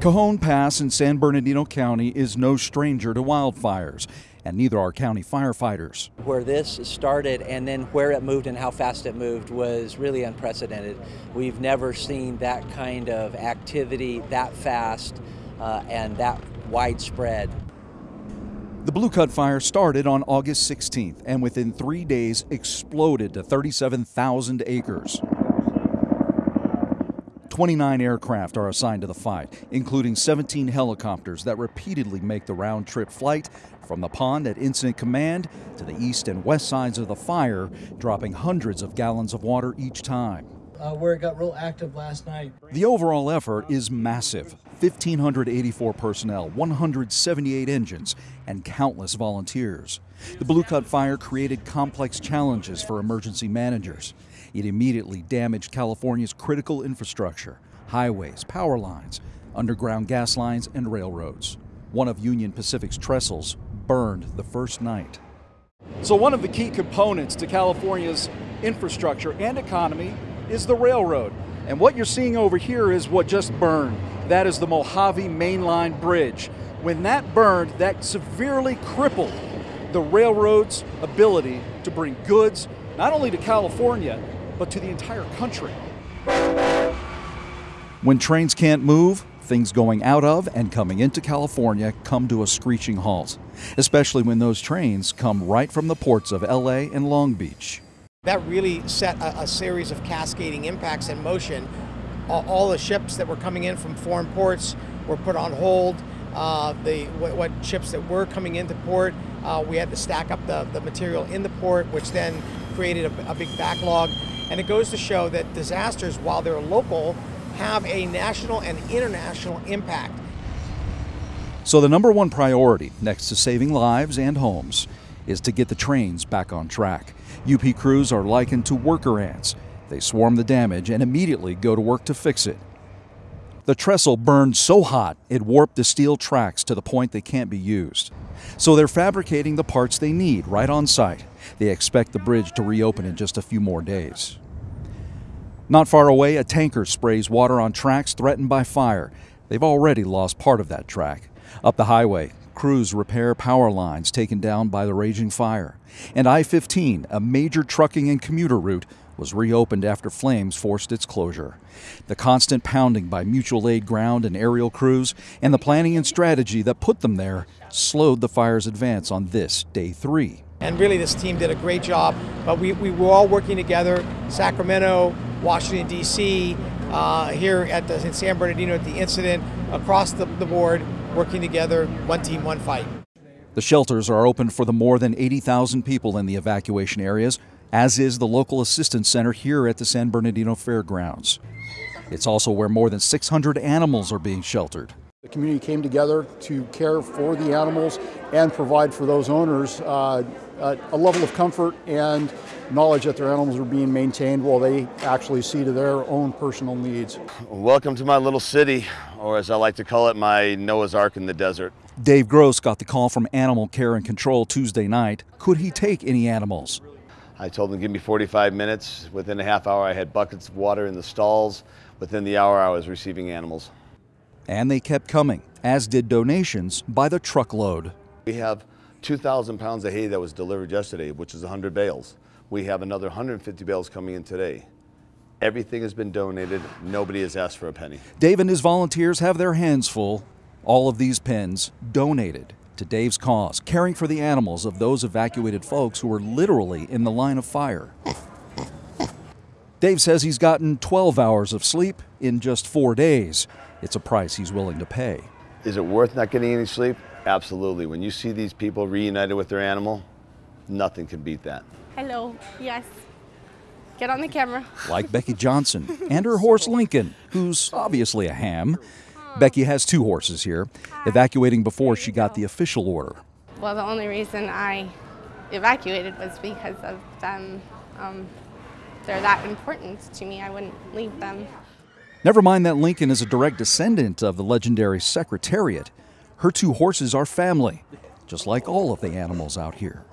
Cajon Pass in San Bernardino County is no stranger to wildfires, and neither are county firefighters. Where this started and then where it moved and how fast it moved was really unprecedented. We've never seen that kind of activity that fast uh, and that widespread. The Blue Cut fire started on August 16th and within three days exploded to 37,000 acres. 29 aircraft are assigned to the fight, including 17 helicopters that repeatedly make the round trip flight from the pond at Incident Command to the east and west sides of the fire, dropping hundreds of gallons of water each time. Uh, where it got real active last night. The overall effort is massive 1,584 personnel, 178 engines, and countless volunteers. The Blue Cut fire created complex challenges for emergency managers. It immediately damaged California's critical infrastructure highways, power lines, underground gas lines, and railroads. One of Union Pacific's trestles burned the first night. So, one of the key components to California's infrastructure and economy is the railroad. And what you're seeing over here is what just burned. That is the Mojave Main Line Bridge. When that burned, that severely crippled the railroad's ability to bring goods not only to California, but to the entire country. When trains can't move, things going out of and coming into California come to a screeching halt, especially when those trains come right from the ports of LA and Long Beach. That really set a, a series of cascading impacts in motion. All, all, the ships that were coming in from foreign ports were put on hold. Uh, the what, what, ships that were coming into port, uh, we had to stack up the, the material in the port, which then created a, a big backlog. And it goes to show that disasters, while they're local, have a national and international impact. So, the number one priority, next to saving lives and homes, is to get the trains back on track. UP crews are likened to worker ants. They swarm the damage and immediately go to work to fix it. The trestle burned so hot it warped the steel tracks to the point they can't be used. So they're fabricating the parts they need right on site. They expect the bridge to reopen in just a few more days. Not far away, a tanker sprays water on tracks threatened by fire. They've already lost part of that track. Up the highway, crews repair power lines taken down by the raging fire. And I 15, a major trucking and commuter route, was reopened after flames forced its closure. The constant pounding by mutual aid ground and aerial crews and the planning and strategy that put them there slowed the fire's advance on this day three. And really, this team did a great job, but we, we were all working together Sacramento, Washington, D.C., uh, here at the, in San Bernardino at the incident, across the, the board, working together, one team, one fight. The shelters are open for the more than 80,000 people in the evacuation areas, as is the local assistance center here at the San Bernardino Fairgrounds. It's also where more than 600 animals are being sheltered. The community came together to care for the animals and provide for those owners uh, a level of comfort and knowledge that their animals are being maintained while they actually see to their own personal needs. Welcome to my little city, or as I like to call it, my Noah's Ark in the desert. Dave Gross got the call from Animal Care and Control Tuesday night. Could he take any animals? I told them give me 45 minutes. Within a half hour, I had buckets of water in the stalls. Within the hour, I was receiving animals. And they kept coming, as did donations by the truckload. We have 2,000 pounds of hay that was delivered yesterday, which is 100 bales. We have another 150 bales coming in today. Everything has been donated. Nobody has asked for a penny. Dave and his volunteers have their hands full. All of these pens donated to Dave's cause, caring for the animals of those evacuated folks who were literally in the line of fire. Dave says he's gotten 12 hours of sleep in just four days. It's a price he's willing to pay. Is it worth not getting any sleep? Absolutely. When you see these people reunited with their animal, nothing can beat that. Hello, yes. Get on the camera. Like Becky Johnson and her horse Lincoln, who's obviously a ham. Becky has two horses here, evacuating before she got the official order. Well, the only reason I evacuated was because of them. Um, they're that important to me. I wouldn't leave them. Never mind that Lincoln is a direct descendant of the legendary Secretariat. Her two horses are family, just like all of the animals out here.